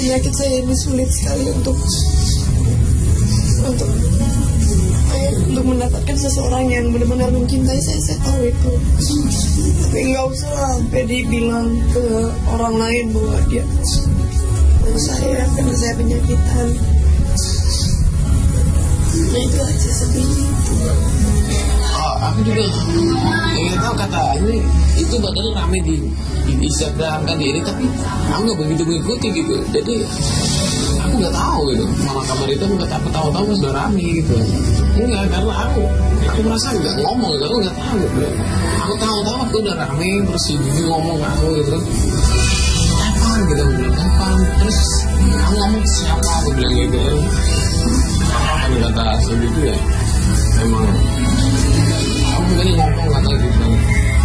penyakit saya ini sulit sekali untuk untuk eh, untuk mendapatkan seseorang yang benar-benar mencintai saya saya tahu itu. Tapi nggak usah sampai dibilang ke orang lain bahwa dia saya karena saya penyakitan. Nah itu aja sedih Oh, aku juga ingin tahu kata ini itu badannya rame di, di Instagram kan di ini tapi aku nggak begitu mengikuti gitu. Jadi aku nggak tahu gitu. Malah kabar itu nggak tahu tahu sudah rame gitu. Enggak karena aku aku merasa nggak ngomong gitu aku nggak tahu gitu. Aku tahu tahu aku udah rame terus Gigi ngomong aku gitu. Kapan gitu aku bilang kapan? Terus aku ngomong siapa? Aku bilang gitu. Apa kata si Gigi ya emang aku mungkin ngomong kata gitu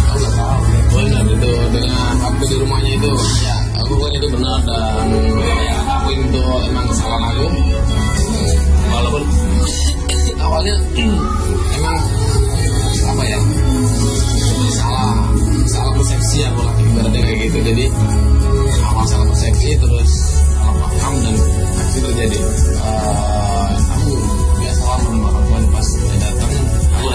aku nggak tahu benar itu dengan waktu di rumahnya itu ya aku kan itu benar dan ya aku itu emang kesalahan aku walaupun awalnya emang apa ya salah salah persepsi aku lah ibaratnya kayak gitu. Jadi awal salah persepsi terus salah paham dan itu terjadi Eh, aku biasa lah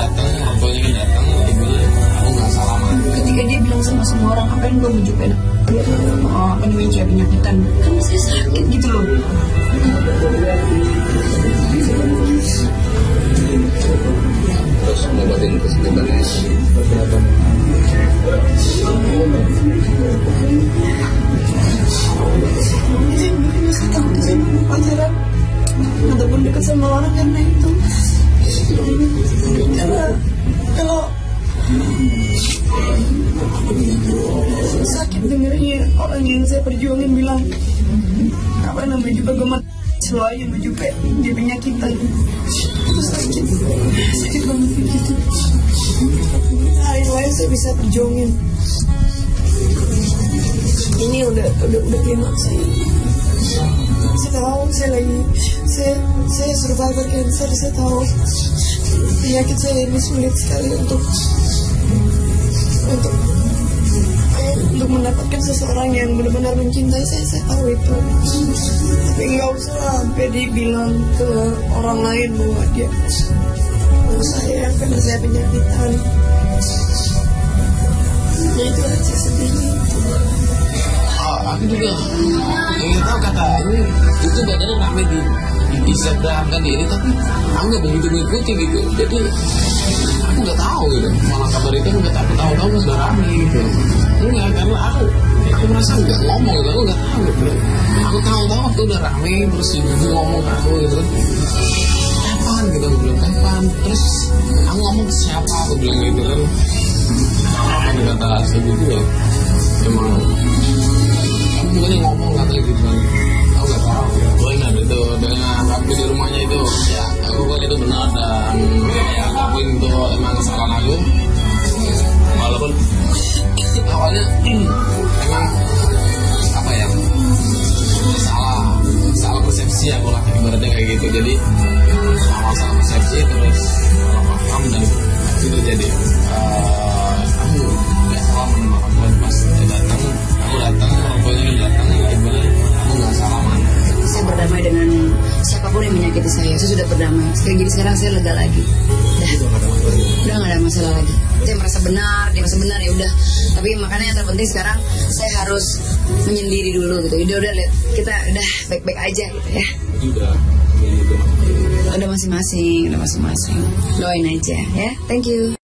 datang orang tuanya kan datang ibunya aku nggak salaman ketika dia bilang sama semua orang apa yang belum menunjukkan dia oh, apa namanya cewek penyakitan. Kan saya sakit gitu loh. Terus ngobatin kesakitannya saya takut mau pacaran. Ataupun dekat sama orang karena itu dengarnya orang yang saya perjuangin bilang apa namanya juga gemet selalu baju pe dia penyakitan itu sakit. Sakit banget gitu. Hari lain saya bisa perjuangin. Ini udah udah udah klimaks sih. Saya tahu saya lagi saya saya survivor cancer saya tahu. Penyakit saya ini sulit sekali untuk untuk untuk mendapatkan seseorang yang benar-benar mencintai saya saya tahu itu. Tapi nggak usah sampai dibilang ke orang lain bahwa dia mau saya karena saya penyakitan ya itu aja sedihnya aku juga ingin tahu kata ini. Itu badannya rame di Instagram kan ini tapi aku nggak begitu mengikuti gitu. Jadi aku nggak tahu gitu. Malah kabar itu nggak tahu. Tahu tahu sudah rame gitu. Enggak karena aku aku merasa nggak ngomong gitu. Aku nggak tahu gitu. Aku tahu tahu waktu udah rame terus Gigi ngomong aku gitu kan. Kapan gitu? Aku bilang kapan? Terus aku ngomong ke siapa? Aku bilang gitu kan. Apa kata si Gigi ya? Emang aku bukannya ngomong kata gitu kan aku nggak tahu benar itu dengan waktu di rumahnya itu. Ya aku kan itu benar dan ya aku itu emang kesalahan aku. Walaupun awalnya emang apa ya salah salah persepsi aku lah ibaratnya kayak gitu. Jadi awal salah persepsi terus salah paham dan itu terjadi Eh, aku nggak salah tua pas datang aku datang saya. Saya sudah berdamai sekarang jadi sekarang saya lega lagi. Dah udah nggak ada masalah lagi. Saya merasa benar dia merasa benar ya udah. Tapi makanya yang terpenting sekarang saya harus menyendiri dulu gitu. Udah udah lihat. Kita udah baik-baik aja gitu ya. Udah. Udah masing-masing udah masing-masing. Doain aja ya. Thank you